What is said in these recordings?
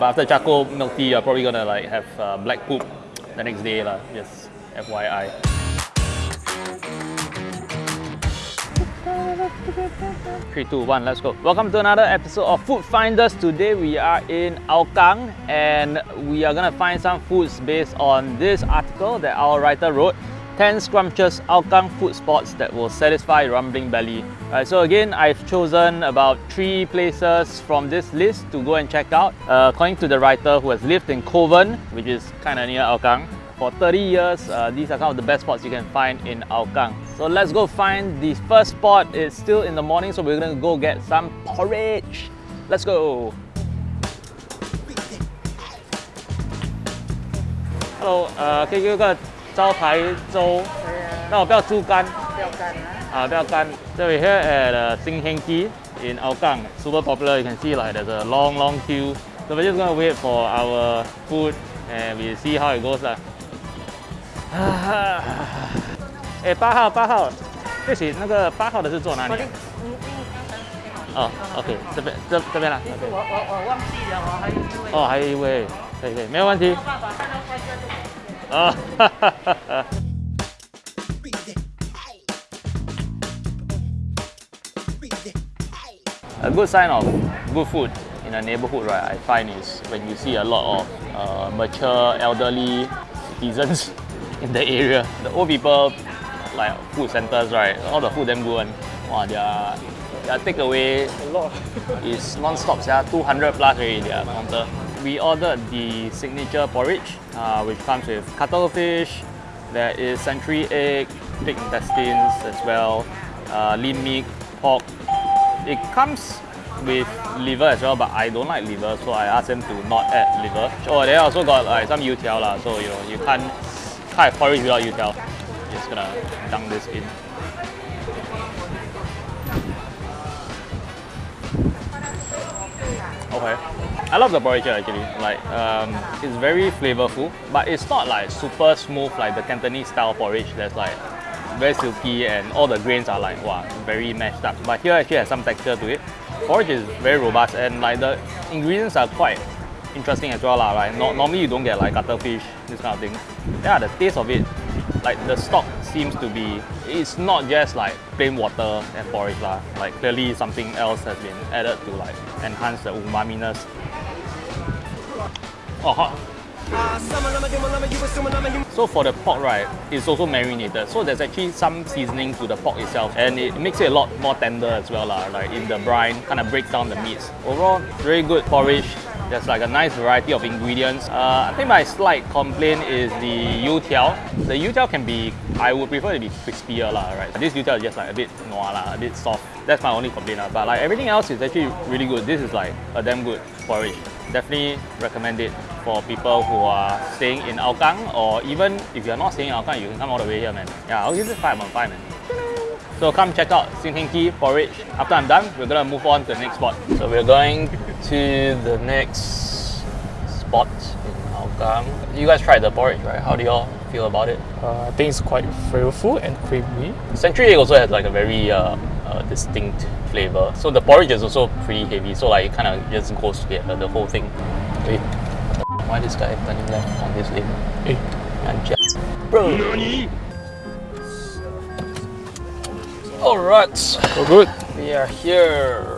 But after charcoal milk tea, you're probably gonna like have uh, black poop the next day lah. Just FYI. Three, two, one, let's go. Welcome to another episode of Food Finders. Today we are in Hougang and we are gonna find some foods based on this article that our writer wrote. 10 scrumptious Hougang food spots that will satisfy rumbling belly. Right, so again, I've chosen about three places from this list to go and check out. Uh, according to the writer who has lived in Kovan, which is kind of near Hougang, for 30 years, uh, these are some of the best spots you can find in Hougang. So let's go find the first spot. It's still in the morning, so we're gonna go get some porridge. Let's go. Hello, uh, 佢嗰個招牌粥，那我不要猪肝，不要干啊！啊，不要干。So we're here at uh, Sing Heng Ki in Hougang. Super popular. You can see like there's a long, long queue. So we're just gonna wait for our food and we see how it goes lah. 哎，八号，八号，对不起，那个八号的是坐哪里。哦，OK，这边这这边啦。其实我我我忘记了，我还有一位。哦，还有一位，可以可以，没有问题 A good sign of good food in a neighborhood, right, I find is when you see a lot of uh, mature, elderly citizens in the area. The old people, like food centers, right, all the food them good one. Wow, their, their takeaway is non-stop, yeah, 200 plus already, their counter. We ordered the signature porridge, uh, which comes with cuttlefish, there is century egg, pig intestines as well, uh, lean meat, pork. It comes with liver as well, but I don't like liver, so I asked them to not add liver. Oh, they also got like some youtiao lah, so you know you can't have porridge without youtiao. Just gonna dunk this in. Okay. I love the porridge actually. Like um, it's very flavorful, but it's not like super smooth like the Cantonese style porridge. That's like very silky and all the grains are like wow, very mashed up. But here actually has some texture to it. Porridge is very robust and like the ingredients are quite interesting as well lah. Right? No, normally you don't get like cuttlefish, this kind of thing. Yeah, the taste of it, like the stock seems to be, it's not just like plain water and porridge lah. Like clearly something else has been added to like enhance the umaminess. Oh, hot. So for the pork, right, it's also marinated. So there's actually some seasoning to the pork itself, and it makes it a lot more tender as well, lah. Like in the brine, kind of breaks down the meats. Overall, very good porridge. There's like a nice variety of ingredients. Uh, I think my slight complaint is the youtiao. The youtiao can be, I would prefer it to be crispier, lah. Right. This youtiao is just like a bit noir, lah, a bit soft. That's my only complaint, lah. But like everything else is actually really good. This is like a damn good porridge. Definitely recommend it for people who are staying in Hougang or even if you're not staying in Hougang, you can come all the way here, man. Yeah, I'll give it 5 on 5, man. So come check out Sing Heng Ki porridge. After I'm done, we're gonna move on to the next spot. So we're going to the next spot in Hougang. You guys tried the porridge, right? How do y'all feel about it? Uh, I think it's quite flavorful and creamy. Century egg also has like a very uh, uh, distinct flavor. So the porridge is also pretty heavy. So like it kind of just goes together, the whole thing. Wait, why this guy turning left on this lane? Eh, And just, bro. Alright, so good. we are here.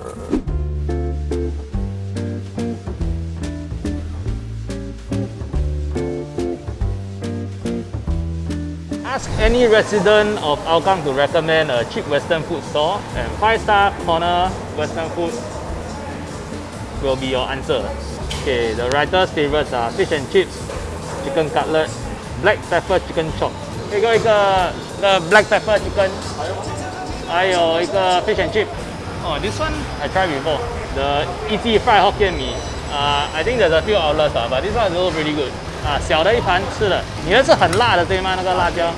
ask any resident of Hougang to recommend a cheap Western food store and 5-star corner Western food will be your answer. Okay, the writer's favorites are fish and chips, chicken cutlet, black pepper chicken chop. 一个一个 the black pepper chicken chicken，还有一个 fish and chip。Oh, this one I tried before. The easy fried Hokkien mee. Uh, I think there's a few outlets, ah, but this one is also really good. Ah, 啊，小的一盘吃的，你的是很辣的对吗？那个辣椒。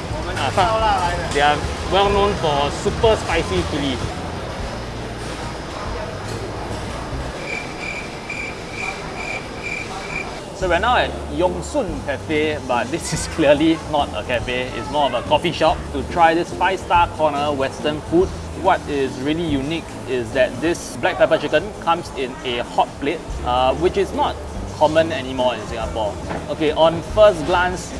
they are well known for super spicy chili. So we're now at Yongsun Cafe, but this is clearly not a cafe, it's more of a coffee shop to try this 5-star corner western food. What is really unique is that this black pepper chicken comes in a hot plate, uh, which is not common anymore in Singapore. Okay, on first glance,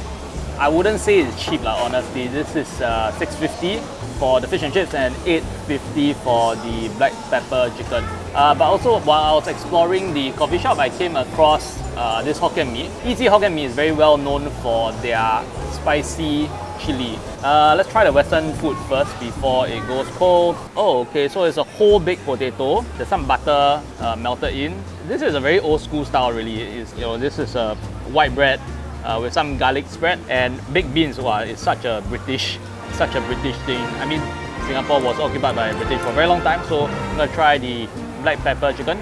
I wouldn't say it's cheap lah, honestly. This is uh, 650 for the fish and chips and 850 for the black pepper chicken. Uh, but also, while I was exploring the coffee shop, I came across uh, this Hokkien Mee. Easy Hokkien Mee is very well known for their spicy chili. Uh, let's try the western food first before it goes cold. Oh, okay, so it's a whole baked potato. There's some butter uh, melted in. This is a very old school style really. It's, you know, this is a white bread uh, with some garlic spread and baked beans. Wow, it's such a British, such a British thing. I mean, Singapore was occupied by British for a very long time, so I'm gonna try the black pepper chicken.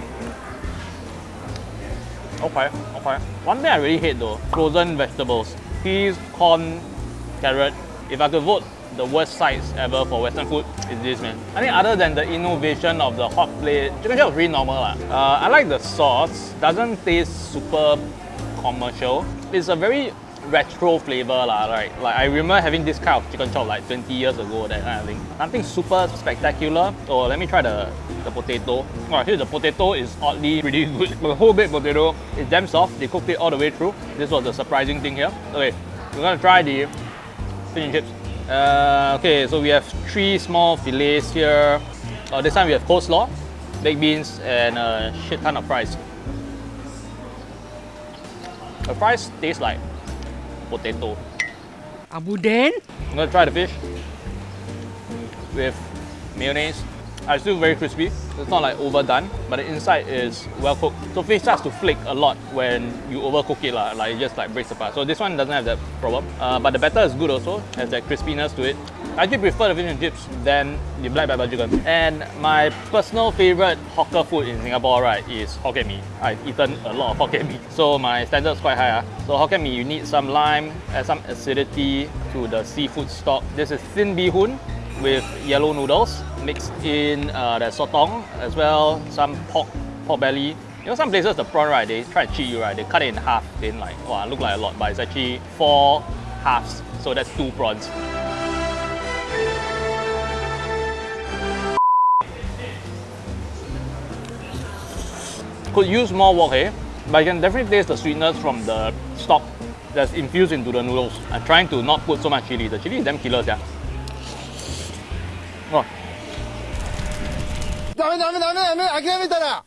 Okay, okay. One thing I really hate though, frozen vegetables. Peas, corn, carrot. If I could vote the worst sides ever for Western food, is this man. I think other than the innovation of the hot plate, chicken chop is really normal. lah. Uh, I like the sauce. Doesn't taste super commercial. It's a very retro flavor lah, right? Like I remember having this kind of chicken chop like 20 years ago, that kind of thing. Nothing super spectacular. Oh, let me try the, the potato. Oh, here the potato is oddly pretty good. The whole baked potato is damn soft. They cooked it all the way through. This was the surprising thing here. Okay, we're gonna try the fish chips. Uh, okay, so we have three small fillets here. Uh, this time we have coleslaw, baked beans, and a shit ton of fries. The fries taste like potato. Abu Den? I'm gonna try the fish with mayonnaise. It's still very crispy. It's not like overdone, but the inside is well cooked. So fish starts to flake a lot when you overcook it, like it just like breaks apart. So this one doesn't have that problem. Uh, but the batter is good also, has that crispiness to it. I actually prefer the fish and chips than the black pepper chicken. And my personal favorite hawker food in Singapore, right, is Hokkien Mee. I've eaten a lot of Hokkien Mee, so my standards quite high. Ah. So Hokkien Mee, you need some lime, add some acidity to the seafood stock. This is thin bee hoon with yellow noodles mixed in uh, the sotong as well, some pork, pork belly. You know, some places the prawn right, they try to cheat you right. They cut it in half, then like, wow, look like a lot, but it's actually four halves. So that's two prawns. Could use more wok hei, but you can definitely taste the sweetness from the stock that's infused into the noodles. I'm trying to not put so much chili. The chili is damn killer, yeah. Oh, ダメダメダメダメ諦めたら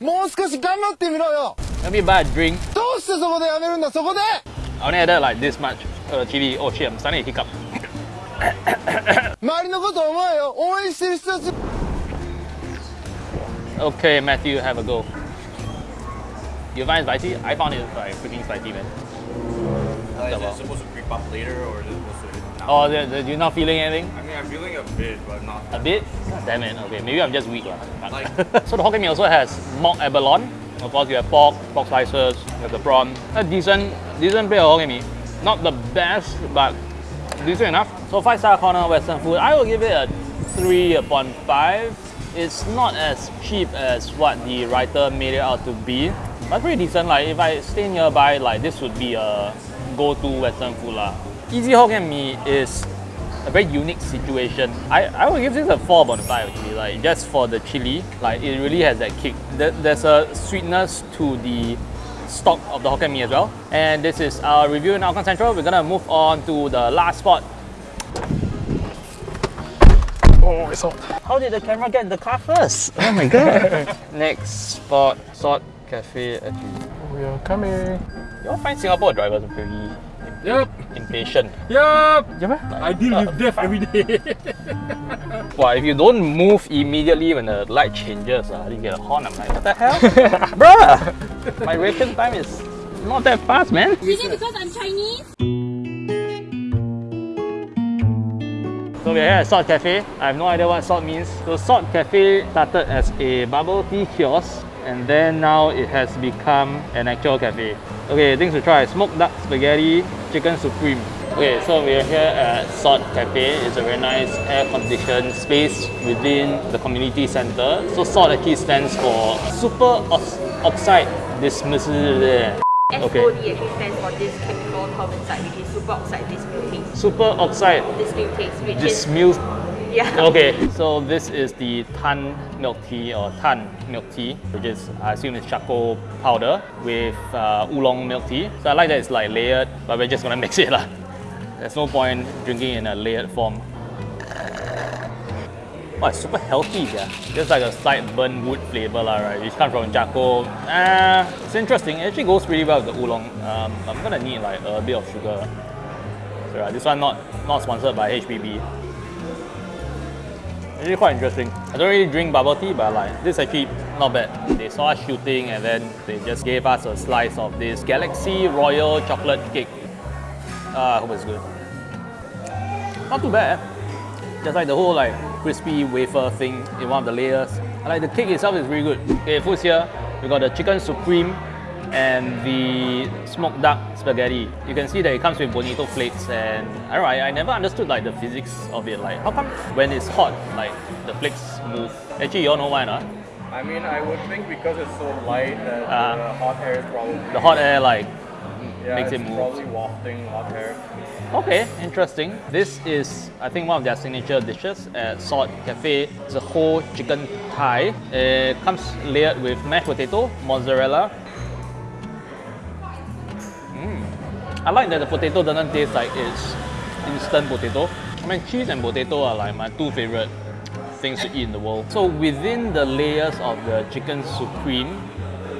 もう少し頑張ってみろよ let me buy a drink. どうしてそこでやめるんだそこで I only added like this much uh, chili. Oh shit, I'm starting to hiccup. 周りのこと思えよ応援してる人たち Okay, Matthew, have a go. You find it spicy? I found it like freaking spicy, man. Uh, is Double. it supposed to creep up later or is it supposed to now? Oh, you're not feeling anything? I mean, I'm feeling a bit, but not. A bit? God damn it. Okay, maybe I'm just weak. Like- so the Hokkien Mee also has mock abalone. Of course, you have pork, pork slices, you have the prawn. A decent, decent plate of Hokkien Mee. Not the best, but decent enough. So five star corner Western food, I will give it a three upon five. It's not as cheap as what the writer made it out to be, but pretty decent. Like if I stay nearby, like this would be a go-to Western food lah. Easy Hokkien Mee is a very unique situation. I, I would give this a 4 upon 5 actually, like just for the chili, like it really has that kick. There- There's a sweetness to the stock of the Hokkien Mee as well. And this is our review in Hougang Central. We're gonna move on to the last spot. Oh, it's hot. How did the camera get in the car first? Oh my god. Next spot, Salt Cafe actually. We are coming. You all find Singapore drivers are very Yep, impatient. yep. Yeah. I deal with death every day. Well, if you don't move immediately when the light changes, uh, you get a horn. I'm like, what the hell? Bruh! My reaction time is not that fast, man. Is it because I'm Chinese? So we're here at Salt Cafe. I have no idea what salt means. So Salt Cafe started as a bubble tea kiosk and then now it has become an actual cafe. Okay, things to try. Smoked duck spaghetti, chicken supreme. Okay, so we're here at Salt Cafe. It's a very nice air-conditioned space within the community center. So SALT actually stands for Super Ox- Oxide Dismissal. Okay. SOD actually stands for this chemical carbon site, which is superoxide dismutase. Super Oxide Dismutase, which is Dismuse. Yeah. Okay, so this is the Tan milk tea or Tan milk tea, which is I assume is charcoal powder with uh, oolong milk tea. So I like that it's like layered, but we're just gonna mix it lah. There's no point drinking in a layered form. Oh, it's super healthy, yeah. Just like a slight burnt wood flavor, lah, right? Which comes from charcoal. Ah, it's interesting. It actually goes really well with the oolong. Um, I'm gonna need like a bit of sugar. So yeah, this one not not sponsored by HPB. Actually quite interesting. I don't really drink bubble tea, but like this actually not bad. They saw us shooting and then they just gave us a slice of this Galaxy Royal chocolate cake. Uh, I hope it's good. Not too bad. eh? Just like the whole like crispy wafer thing in one of the layers. I like the cake itself is really good. Okay, foods here. We got the chicken supreme and the smoked duck spaghetti. You can see that it comes with bonito flakes and I don't know, I, I never understood like the physics of it. Like how come when it's hot, like the flakes move? Actually, you all know why, not? I mean, I would think because it's so light that Uh, the hot air is probably The hot air like yeah, makes it move. probably wafting hot air. Okay, interesting. This is, I think, one of their signature dishes at Salt Cafe. It's a whole chicken thigh. It comes layered with mashed potato, mozzarella. I like that the potato doesn't taste like it's instant potato. I mean, cheese and potato are like my two favorite things to eat in the world. So within the layers of the chicken supreme,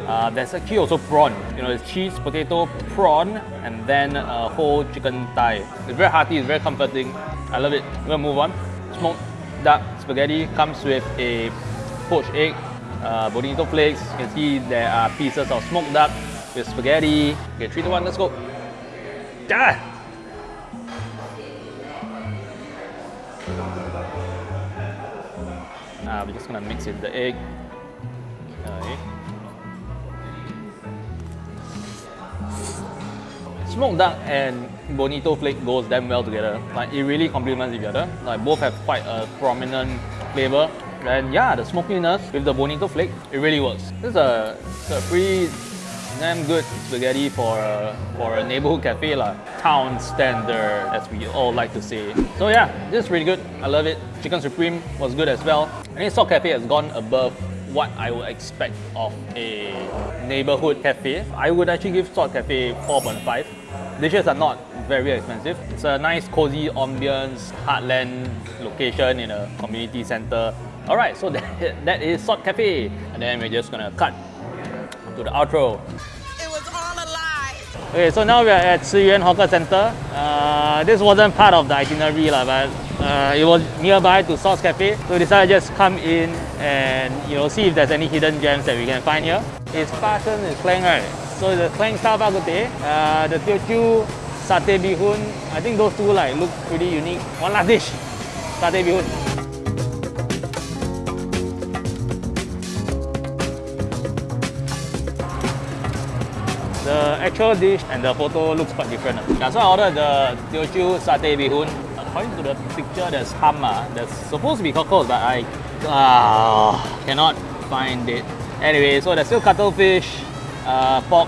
uh, there's actually also prawn. You know, it's cheese, potato, prawn, and then a whole chicken thigh. It's very hearty, it's very comforting. I love it. We're gonna move on. Smoked duck spaghetti comes with a poached egg, uh, bonito flakes. You can see there are pieces of smoked duck with spaghetti. Okay, three to one, let's go. Ah! Uh, we're just gonna mix in the egg. Okay. Smoked duck and bonito flake goes damn well together. Like it really complements each other. Like both have quite a prominent flavor. And yeah, the smokiness with the bonito flake, it really works. This is a, a pretty damn good spaghetti for a, for a neighborhood cafe lah. Town standard, as we all like to say. So yeah, this is really good. I love it. Chicken Supreme was good as well. I think Salt Cafe has gone above what I would expect of a neighborhood cafe. I would actually give Salt Cafe 4.5. Dishes are not very expensive. It's a nice cozy ambience, heartland location in a community center. Alright, so that, that is Salt Cafe. And then we're just gonna cut to the outro. It was all a lie. Okay, so now we are at Ci Yuan Hawker Center. Uh, this wasn't part of the itinerary, but uh, it was nearby to Sauce Cafe. So we decided to just come in and you know see if there's any hidden gems that we can find here. It's Fashion is Klang, right? So the Klang Star Bak uh, the Teochew Satay Bihun. I think those two like look pretty unique. One last dish, Satay Bihun. Actual dish and the photo looks quite different. Yeah, so I ordered the Teochew satay bihun. According to the picture, there's ham. ah. There's supposed to be cockles, but I uh, cannot find it. Anyway, so there's still cuttlefish, uh, pork,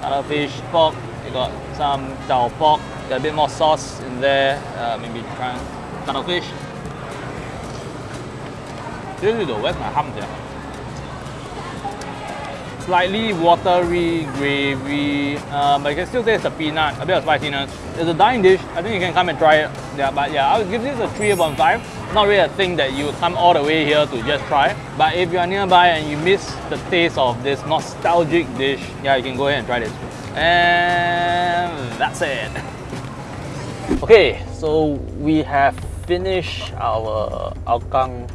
cuttlefish, pork. You got some dao pork. Got a bit more sauce in there. Uh, maybe try cuttlefish. Seriously though, where's my ham there? Slightly watery gravy, um, but you can still taste the peanut, a bit of spiciness. It's a dine dish. I think you can come and try it. Yeah, but yeah, I would give this a 3 upon 5. Not really a thing that you would come all the way here to just try. But if you are nearby and you miss the taste of this nostalgic dish, yeah, you can go ahead and try this. And that's it. Okay, so we have finished our Hougang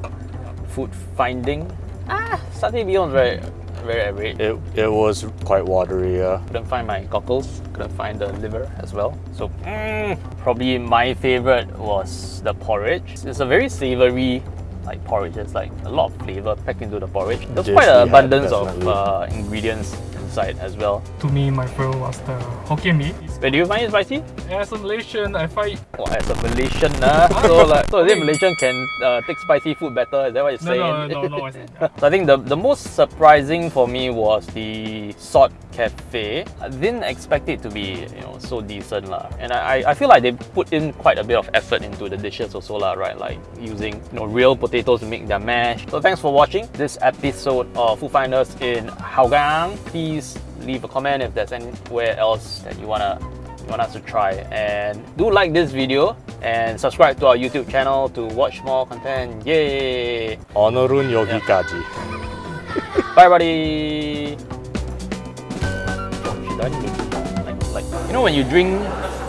food finding. Ah, satay bihun, very, very average. It, it was quite watery, yeah. Couldn't find my cockles, couldn't find the liver as well. So mm, probably my favorite was the porridge. It's a very savory like porridge. It's like a lot of flavor packed into the porridge. There's quite an had, abundance of uh, ingredients inside as well. To me, my favorite was the Hokkien mee. Wait, do you find it spicy? As a Malaysian, I find Oh, as a Malaysian, uh, so like, so is it Malaysian can uh, take spicy food better? Is that what you're no, saying? no, no, no. it's- So I think the, the most surprising for me was the salt cafe. I didn't expect it to be you know so decent lah. And I, I feel like they put in quite a bit of effort into the dishes also lah, right? Like using you know real potatoes to make their mash. So thanks for watching this episode of Food Finders in Hougang. Please leave a comment if there's anywhere else that you wanna you want us to try. And do like this video and subscribe to our YouTube channel to watch more content. Yay! 오늘은 여기까지. Bye, everybody. Oh, shit, I need to- Like, like, you know when you drink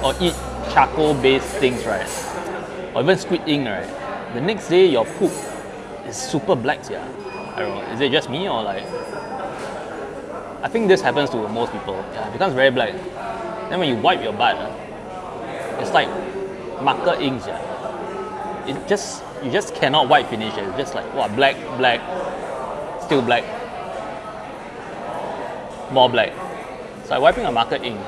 or eat charcoal-based things, right? Or even squid ink, right? The next day your poop is super black, yeah. I don't know. Is it just me or like? I think this happens to most people. Yeah, it becomes very black. Then when you wipe your butt, ah, it's like marker inks, yeah. It just you just cannot wipe finish it. It's just like what black, black, still black, more black. Like wiping a marker ink.